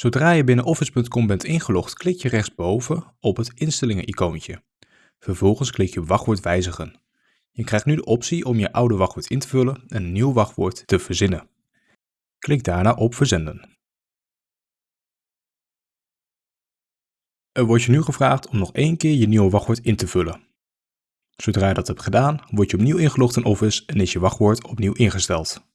Zodra je binnen office.com bent ingelogd, klik je rechtsboven op het instellingen-icoontje. Vervolgens klik je wachtwoord wijzigen. Je krijgt nu de optie om je oude wachtwoord in te vullen en een nieuw wachtwoord te verzinnen. Klik daarna op verzenden. Er wordt je nu gevraagd om nog één keer je nieuwe wachtwoord in te vullen. Zodra je dat hebt gedaan, word je opnieuw ingelogd in Office en is je wachtwoord opnieuw ingesteld.